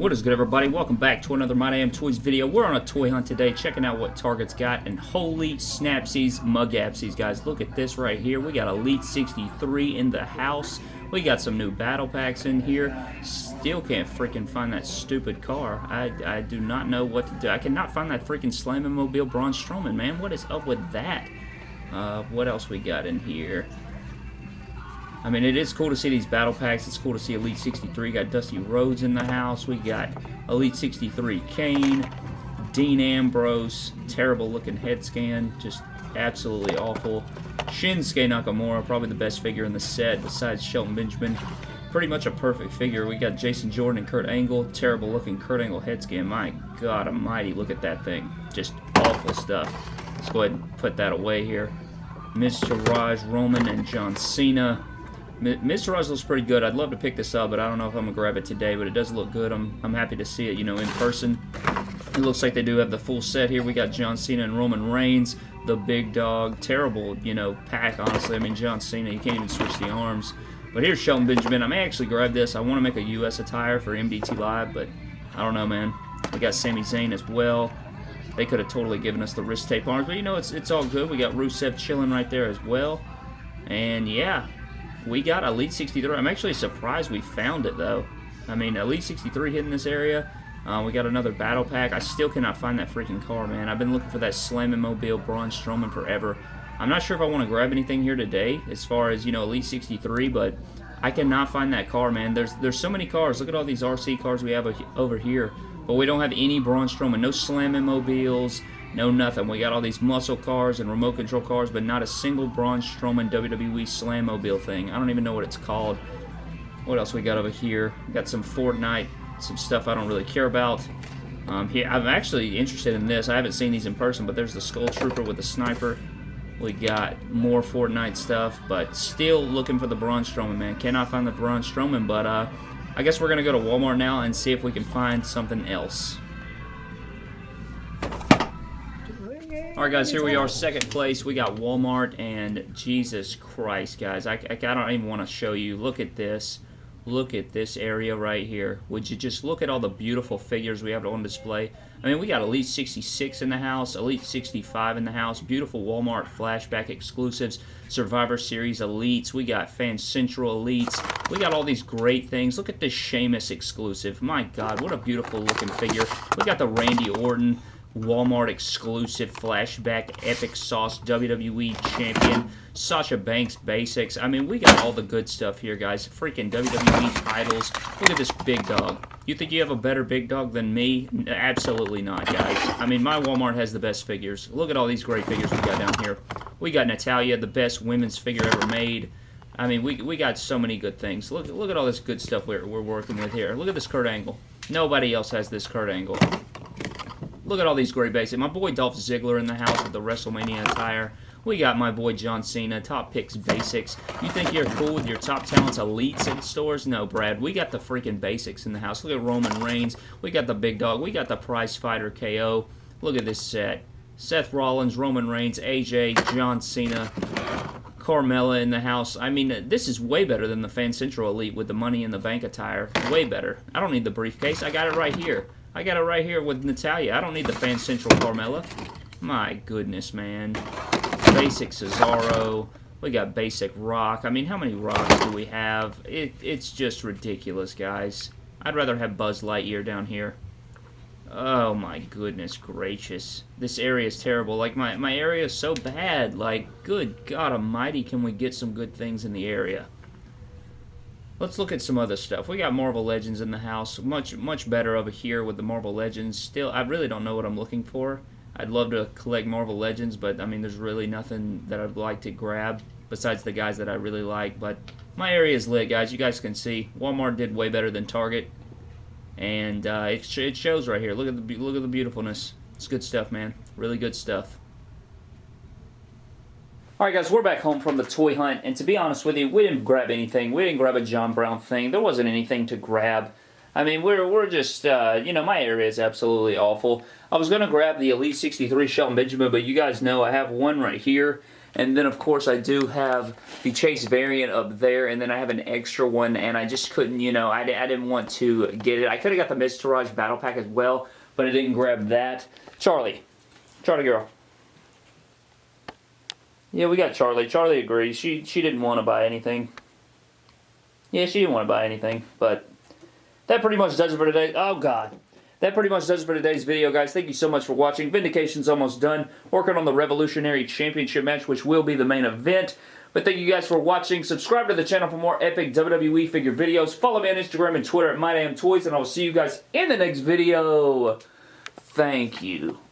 is good, everybody? Welcome back to another My Damn Toys video. We're on a toy hunt today, checking out what Target's got, and holy snapsies, mugapsies, guys. Look at this right here. We got Elite 63 in the house. We got some new battle packs in here. Still can't freaking find that stupid car. I, I do not know what to do. I cannot find that freaking Slamming Mobile Braun Strowman, man. What is up with that? Uh, what else we got in here? I mean, it is cool to see these battle packs. It's cool to see Elite 63. Got Dusty Rhodes in the house. We got Elite 63 Kane, Dean Ambrose, terrible looking head scan, just absolutely awful. Shinsuke Nakamura, probably the best figure in the set besides Shelton Benjamin. Pretty much a perfect figure. We got Jason Jordan and Kurt Angle. Terrible looking Kurt Angle head scan. My God almighty, look at that thing. Just awful stuff. Let's go ahead and put that away here. Mr. Raj Roman and John Cena. Mr. Looks pretty good. I'd love to pick this up, but I don't know if I'm going to grab it today, but it does look good. I'm, I'm happy to see it, you know, in person. It looks like they do have the full set here. We got John Cena and Roman Reigns, the big dog. Terrible, you know, pack, honestly. I mean, John Cena, you can't even switch the arms. But here's Shelton Benjamin. I may actually grab this. I want to make a U.S. attire for MDT Live, but I don't know, man. We got Sami Zayn as well. They could have totally given us the wrist tape arms, but you know, it's, it's all good. We got Rusev chilling right there as well. And yeah, we got Elite 63. I'm actually surprised we found it, though. I mean, Elite 63 hit in this area. Uh, we got another battle pack. I still cannot find that freaking car, man. I've been looking for that Slamming Mobile Braun Strowman forever. I'm not sure if I want to grab anything here today as far as, you know, Elite 63, but I cannot find that car, man. There's there's so many cars. Look at all these RC cars we have over here, but we don't have any Braun Strowman. No Slamming Mobiles, no nothing. We got all these muscle cars and remote control cars, but not a single Braun Strowman WWE Slammobile thing. I don't even know what it's called. What else we got over here? We got some Fortnite, some stuff I don't really care about. Um, here, I'm actually interested in this. I haven't seen these in person, but there's the Skull Trooper with the sniper. We got more Fortnite stuff, but still looking for the Braun Strowman, man. Cannot find the Braun Strowman, but uh, I guess we're going to go to Walmart now and see if we can find something else. Alright guys, here we are, second place. We got Walmart, and Jesus Christ, guys. I, I, I don't even want to show you. Look at this. Look at this area right here. Would you just look at all the beautiful figures we have on display? I mean, we got Elite 66 in the house, Elite 65 in the house, beautiful Walmart flashback exclusives, Survivor Series Elites, we got Fan Central Elites, we got all these great things. Look at this Sheamus exclusive. My God, what a beautiful looking figure. We got the Randy Orton, Walmart exclusive flashback epic sauce WWE champion Sasha Banks basics. I mean, we got all the good stuff here, guys. Freaking WWE titles. Look at this big dog. You think you have a better big dog than me? Absolutely not, guys. I mean, my Walmart has the best figures. Look at all these great figures we got down here. We got Natalya, the best women's figure ever made. I mean, we, we got so many good things. Look, look at all this good stuff we're, we're working with here. Look at this Kurt Angle. Nobody else has this Kurt Angle. Look at all these great basics. My boy Dolph Ziggler in the house with the WrestleMania attire. We got my boy John Cena, Top Picks Basics. You think you're cool with your Top Talents Elites in stores? No, Brad. We got the freaking basics in the house. Look at Roman Reigns. We got the Big Dog. We got the Prize Fighter KO. Look at this set. Seth Rollins, Roman Reigns, AJ, John Cena, Carmella in the house. I mean, this is way better than the Fan Central Elite with the Money in the Bank attire. Way better. I don't need the briefcase. I got it right here. I got it right here with Natalya. I don't need the Fan Central Carmella. My goodness, man. Basic Cesaro. We got basic Rock. I mean, how many Rocks do we have? It, it's just ridiculous, guys. I'd rather have Buzz Lightyear down here. Oh my goodness gracious. This area is terrible. Like, my, my area is so bad. Like, good God almighty, can we get some good things in the area? Let's look at some other stuff. We got Marvel Legends in the house. Much, much better over here with the Marvel Legends. Still, I really don't know what I'm looking for. I'd love to collect Marvel Legends, but, I mean, there's really nothing that I'd like to grab besides the guys that I really like. But my area is lit, guys. You guys can see. Walmart did way better than Target. And uh, it, it shows right here. Look at the look at the beautifulness. It's good stuff, man. Really good stuff. Alright guys, we're back home from the toy hunt, and to be honest with you, we didn't grab anything. We didn't grab a John Brown thing. There wasn't anything to grab. I mean, we're, we're just, uh, you know, my area is absolutely awful. I was going to grab the Elite 63 Shelton Benjamin, but you guys know I have one right here, And then, of course, I do have the Chase variant up there, and then I have an extra one, and I just couldn't, you know, I, I didn't want to get it. I could have got the Miztourage Battle Pack as well, but I didn't grab that. Charlie. Charlie girl. Yeah, we got Charlie. Charlie agrees. She she didn't want to buy anything. Yeah, she didn't want to buy anything, but that pretty much does it for today. Oh, God. That pretty much does it for today's video, guys. Thank you so much for watching. Vindication's almost done. Working on the Revolutionary Championship match, which will be the main event. But thank you guys for watching. Subscribe to the channel for more epic WWE figure videos. Follow me on Instagram and Twitter at MyDamnToys, and I will see you guys in the next video. Thank you.